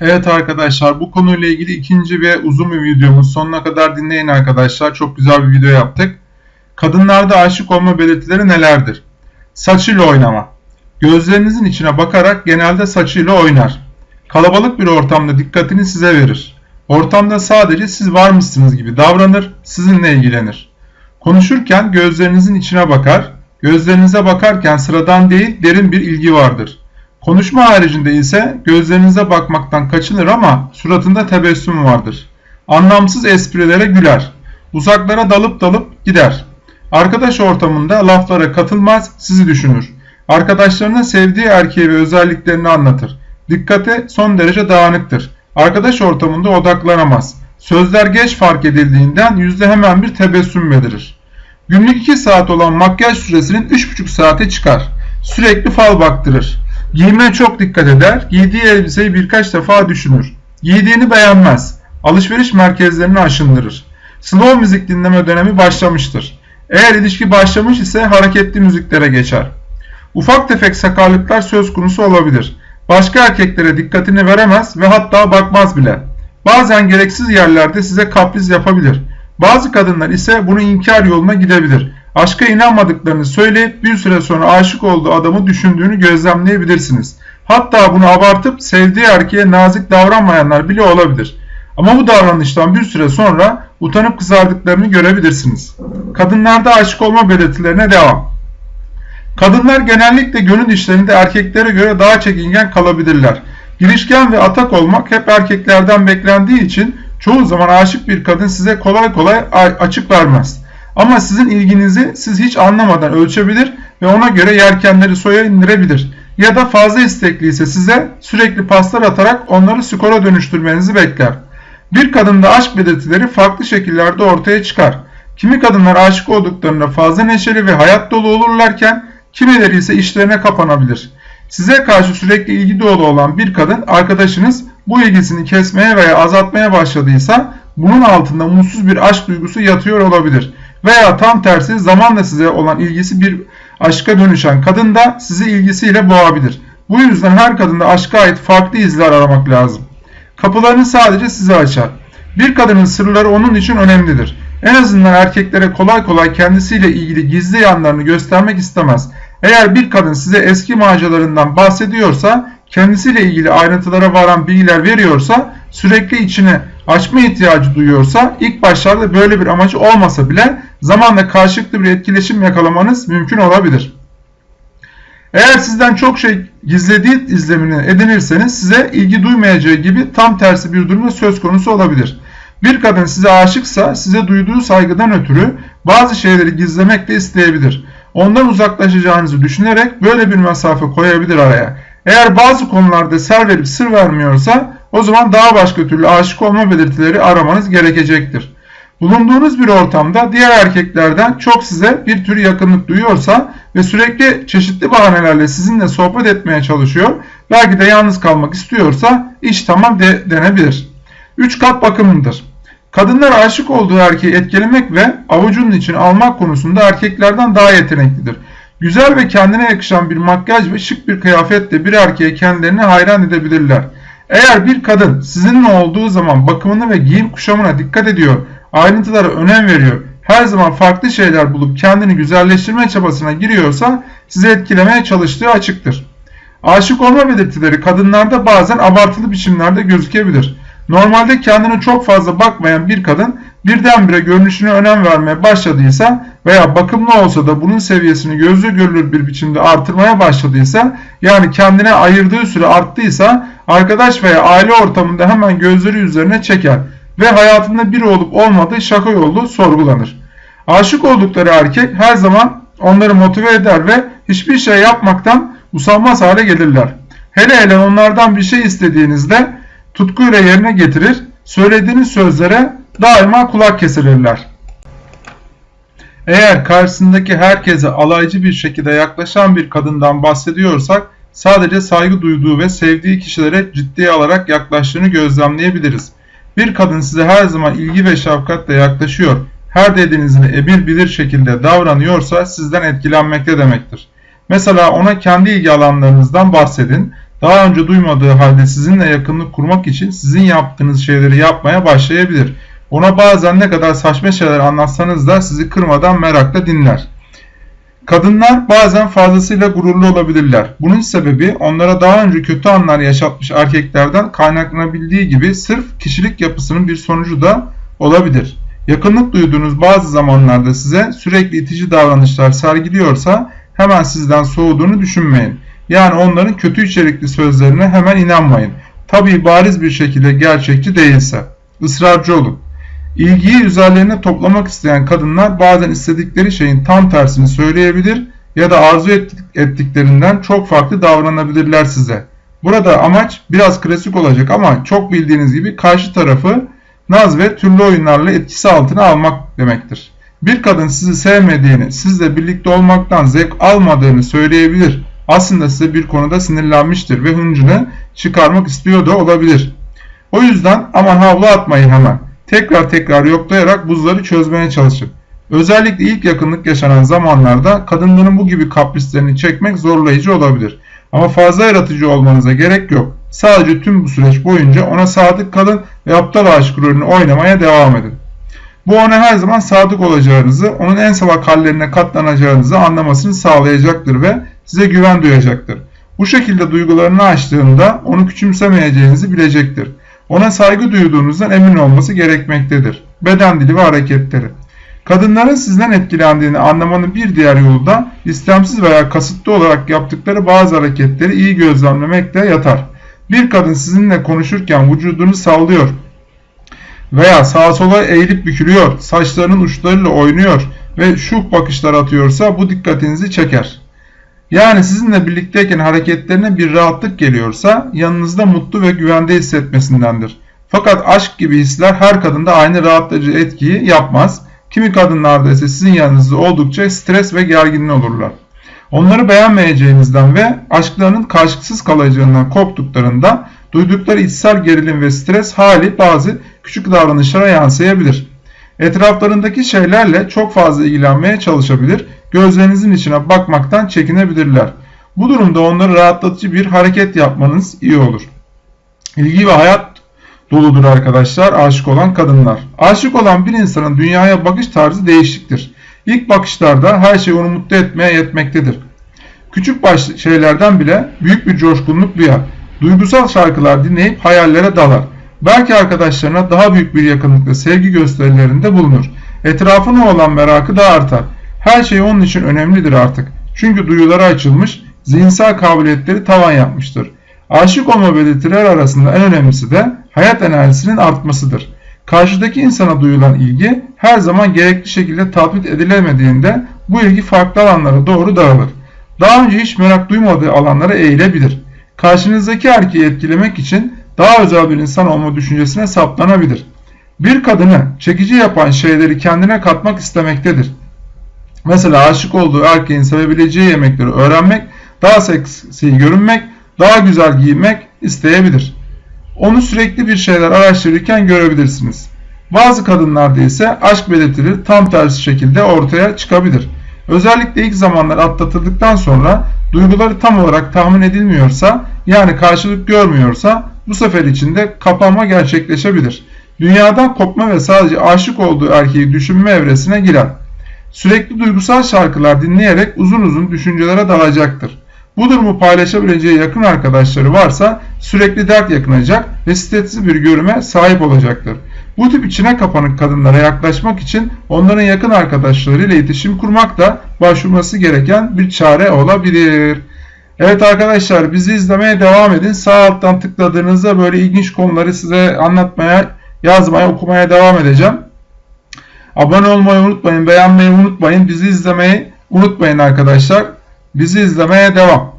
Evet arkadaşlar bu konuyla ilgili ikinci ve uzun bir videomuz. Sonuna kadar dinleyin arkadaşlar. Çok güzel bir video yaptık. Kadınlarda aşık olma belirtileri nelerdir? Saçıyla oynama. Gözlerinizin içine bakarak genelde saçıyla oynar. Kalabalık bir ortamda dikkatini size verir. Ortamda sadece siz varmışsınız gibi davranır, sizinle ilgilenir. Konuşurken gözlerinizin içine bakar. Gözlerinize bakarken sıradan değil derin bir ilgi vardır. Konuşma haricinde ise gözlerinize bakmaktan kaçınır ama suratında tebessüm vardır. Anlamsız esprilere güler. Uzaklara dalıp dalıp gider. Arkadaş ortamında laflara katılmaz, sizi düşünür. Arkadaşlarına sevdiği erkeği ve özelliklerini anlatır. Dikkate son derece dağınıktır. Arkadaş ortamında odaklanamaz. Sözler geç fark edildiğinden yüzde hemen bir tebessüm belirir. Günlük 2 saat olan makyaj süresinin 3,5 saate çıkar. Sürekli fal baktırır. Giyimine çok dikkat eder. Giydiği elbiseyi birkaç defa düşünür. Giydiğini beğenmez. Alışveriş merkezlerini aşındırır. Slow müzik dinleme dönemi başlamıştır. Eğer ilişki başlamış ise hareketli müziklere geçer. Ufak tefek sakarlıklar söz konusu olabilir. Başka erkeklere dikkatini veremez ve hatta bakmaz bile. Bazen gereksiz yerlerde size kapriz yapabilir. Bazı kadınlar ise bunu inkar yoluna gidebilir. Aşka inanmadıklarını söyleyip bir süre sonra aşık olduğu adamı düşündüğünü gözlemleyebilirsiniz. Hatta bunu abartıp sevdiği erkeğe nazik davranmayanlar bile olabilir. Ama bu davranıştan bir süre sonra utanıp kızardıklarını görebilirsiniz. Kadınlarda aşık olma belirtilerine devam. Kadınlar genellikle gönül işlerinde erkeklere göre daha çekingen kalabilirler. Girişken ve atak olmak hep erkeklerden beklendiği için çoğu zaman aşık bir kadın size kolay kolay açık vermez. Ama sizin ilginizi siz hiç anlamadan ölçebilir ve ona göre yerkenleri soya indirebilir. Ya da fazla istekli ise size sürekli paslar atarak onları skora dönüştürmenizi bekler. Bir kadında aşk belirtileri farklı şekillerde ortaya çıkar. Kimi kadınlar aşık olduklarında fazla neşeli ve hayat dolu olurlarken kimileri ise işlerine kapanabilir. Size karşı sürekli ilgi dolu olan bir kadın arkadaşınız bu ilgisini kesmeye veya azaltmaya başladıysa bunun altında mutsuz bir aşk duygusu yatıyor olabilir. Veya tam tersi zamanla size olan ilgisi bir aşka dönüşen kadın da sizi ilgisiyle boğabilir. Bu yüzden her kadında aşka ait farklı izler aramak lazım. Kapılarını sadece size açar. Bir kadının sırları onun için önemlidir. En azından erkeklere kolay kolay kendisiyle ilgili gizli yanlarını göstermek istemez. Eğer bir kadın size eski maceralarından bahsediyorsa, kendisiyle ilgili ayrıntılara varan bilgiler veriyorsa, sürekli içine açma ihtiyacı duyuyorsa, ilk başlarda böyle bir amacı olmasa bile zamanla karşılıklı bir etkileşim yakalamanız mümkün olabilir. Eğer sizden çok şey gizlediği izlemini edinirseniz size ilgi duymayacağı gibi tam tersi bir durumda söz konusu olabilir. Bir kadın size aşıksa size duyduğu saygıdan ötürü bazı şeyleri gizlemek de isteyebilir. Ondan uzaklaşacağınızı düşünerek böyle bir mesafe koyabilir araya. Eğer bazı konularda ser verip sır vermiyorsa o zaman daha başka türlü aşık olma belirtileri aramanız gerekecektir. Bulunduğunuz bir ortamda diğer erkeklerden çok size bir tür yakınlık duyuyorsa ve sürekli çeşitli bahanelerle sizinle sohbet etmeye çalışıyor, belki de yalnız kalmak istiyorsa iş tamam de denebilir. 3 kat bakımlıdır. Kadınlar aşık olduğu erkeği etkilemek ve avucunun için almak konusunda erkeklerden daha yeteneklidir. Güzel ve kendine yakışan bir makyaj ve şık bir kıyafetle bir erkeğe kendilerini hayran edebilirler. Eğer bir kadın sizinle olduğu zaman bakımını ve giyim kuşamına dikkat ediyor, ayrıntılara önem veriyor, her zaman farklı şeyler bulup kendini güzelleştirme çabasına giriyorsa sizi etkilemeye çalıştığı açıktır. Aşık olma belirtileri kadınlarda bazen abartılı biçimlerde gözükebilir. Normalde kendine çok fazla bakmayan bir kadın birdenbire görünüşüne önem vermeye başladıysa veya bakımlı olsa da bunun seviyesini gözle görülür bir biçimde artırmaya başladıysa yani kendine ayırdığı süre arttıysa arkadaş veya aile ortamında hemen gözleri üzerine çeker ve hayatında biri olup olmadığı şaka yolu sorgulanır. Aşık oldukları erkek her zaman onları motive eder ve hiçbir şey yapmaktan usanmaz hale gelirler. Hele hele onlardan bir şey istediğinizde tutkuyla yerine getirir, söylediğiniz sözlere daima kulak kesilirler. Eğer karşısındaki herkese alaycı bir şekilde yaklaşan bir kadından bahsediyorsak, sadece saygı duyduğu ve sevdiği kişilere ciddiye alarak yaklaştığını gözlemleyebiliriz. Bir kadın size her zaman ilgi ve şefkatle yaklaşıyor, her dediğinizi emir bilir şekilde davranıyorsa sizden etkilenmekte demektir. Mesela ona kendi ilgi alanlarınızdan bahsedin, Daha önce duymadığı halde sizinle yakınlık kurmak için sizin yaptığınız şeyleri yapmaya başlayabilir. Ona bazen ne kadar saçma şeyler anlatsanız da sizi kırmadan merakla dinler. Kadınlar bazen fazlasıyla gururlu olabilirler. Bunun sebebi onlara daha önce kötü anlar yaşatmış erkeklerden kaynaklanabildiği gibi sırf kişilik yapısının bir sonucu da olabilir. Yakınlık duyduğunuz bazı zamanlarda size sürekli itici davranışlar sergiliyorsa hemen sizden soğuduğunu düşünmeyin. Yani onların kötü içerikli sözlerine hemen inanmayın. Tabii bariz bir şekilde gerçekçi değilse. Israrcı olun. İlgiyi üzerlerine toplamak isteyen kadınlar bazen istedikleri şeyin tam tersini söyleyebilir ya da arzu ettiklerinden çok farklı davranabilirler size. Burada amaç biraz klasik olacak ama çok bildiğiniz gibi karşı tarafı naz ve türlü oyunlarla etkisi altına almak demektir. Bir kadın sizi sevmediğini, sizle birlikte olmaktan zevk almadığını söyleyebilir. Aslında size bir konuda sinirlenmiştir ve hıncını çıkarmak istiyor da olabilir. O yüzden aman havlu atmayın hemen. Tekrar tekrar yoklayarak buzları çözmeye çalışın. Özellikle ilk yakınlık yaşanan zamanlarda kadınların bu gibi kaprislerini çekmek zorlayıcı olabilir. Ama fazla yaratıcı olmanıza gerek yok. Sadece tüm bu süreç boyunca ona sadık kalın ve aptal aşk rolünü oynamaya devam edin. Bu ona her zaman sadık olacağınızı, onun en salak hallerine katlanacağınızı anlamasını sağlayacaktır ve size güven duyacaktır. Bu şekilde duygularını açtığında onu küçümsemeyeceğinizi bilecektir. Ona saygı duyduğunuzdan emin olması gerekmektedir. Beden dili ve hareketleri. Kadınların sizden etkilendiğini anlamanın bir diğer yolu da istemsiz veya kasıtlı olarak yaptıkları bazı hareketleri iyi gözlemlemekte yatar. Bir kadın sizinle konuşurken vücudunu sallıyor veya sağa sola eğilip bükülüyor, saçlarının uçlarıyla oynuyor ve şuh bakışlar atıyorsa bu dikkatinizi çeker. Yani sizinle birlikteyken hareketlerine bir rahatlık geliyorsa yanınızda mutlu ve güvende hissetmesindendir. Fakat aşk gibi hisler her kadında aynı rahatlatıcı etkiyi yapmaz. Kimi kadınlarda ise sizin yanınızda oldukça stres ve gergin olurlar. Onları beğenmeyeceğinizden ve aşklarının karşılıksız kalacağından korktuklarında duydukları içsel gerilim ve stres hali bazı küçük davranışlara yansıyabilir. Etraflarındaki şeylerle çok fazla ilgilenmeye çalışabilir, gözlerinizin içine bakmaktan çekinebilirler. Bu durumda onları rahatlatıcı bir hareket yapmanız iyi olur. İlgi ve hayat doludur arkadaşlar aşık olan kadınlar. Aşık olan bir insanın dünyaya bakış tarzı değişiktir. İlk bakışlarda her şey onu mutlu etmeye yetmektedir. Küçük baş şeylerden bile büyük bir coşkunluk duyar. Duygusal şarkılar dinleyip hayallere dalar. Belki arkadaşlarına daha büyük bir yakınlıkla sevgi gösterilerinde bulunur. Etrafına olan merakı da artar. Her şey onun için önemlidir artık. Çünkü duyuları açılmış, zihinsel kabiliyetleri tavan yapmıştır. Aşık olma belirtiler arasında en önemlisi de hayat enerjisinin artmasıdır. Karşıdaki insana duyulan ilgi her zaman gerekli şekilde tatbik edilemediğinde bu ilgi farklı alanlara doğru dağılır. Daha önce hiç merak duymadığı alanlara eğilebilir. Karşınızdaki erkeği etkilemek için daha özel bir insan olma düşüncesine saplanabilir. Bir kadını çekici yapan şeyleri kendine katmak istemektedir. Mesela aşık olduğu erkeğin sevebileceği yemekleri öğrenmek, daha seksi görünmek, daha güzel giyinmek isteyebilir. Onu sürekli bir şeyler araştırırken görebilirsiniz. Bazı kadınlarda ise aşk belirtileri tam tersi şekilde ortaya çıkabilir. Özellikle ilk zamanlar atlatıldıktan sonra duyguları tam olarak tahmin edilmiyorsa yani karşılık görmüyorsa bu sefer içinde kapanma gerçekleşebilir. Dünyadan kopma ve sadece aşık olduğu erkeği düşünme evresine girer. Sürekli duygusal şarkılar dinleyerek uzun uzun düşüncelere dalacaktır. Bu durumu paylaşabileceği yakın arkadaşları varsa sürekli dert yakınacak ve stresli bir görüme sahip olacaktır. Bu tip içine kapanık kadınlara yaklaşmak için onların yakın arkadaşlarıyla iletişim kurmak da başvurması gereken bir çare olabilir. Evet arkadaşlar bizi izlemeye devam edin. Sağ alttan tıkladığınızda böyle ilginç konuları size anlatmaya, yazmaya, okumaya devam edeceğim. Abone olmayı unutmayın, beğenmeyi unutmayın, bizi izlemeyi unutmayın arkadaşlar. Bizi izlemeye devam.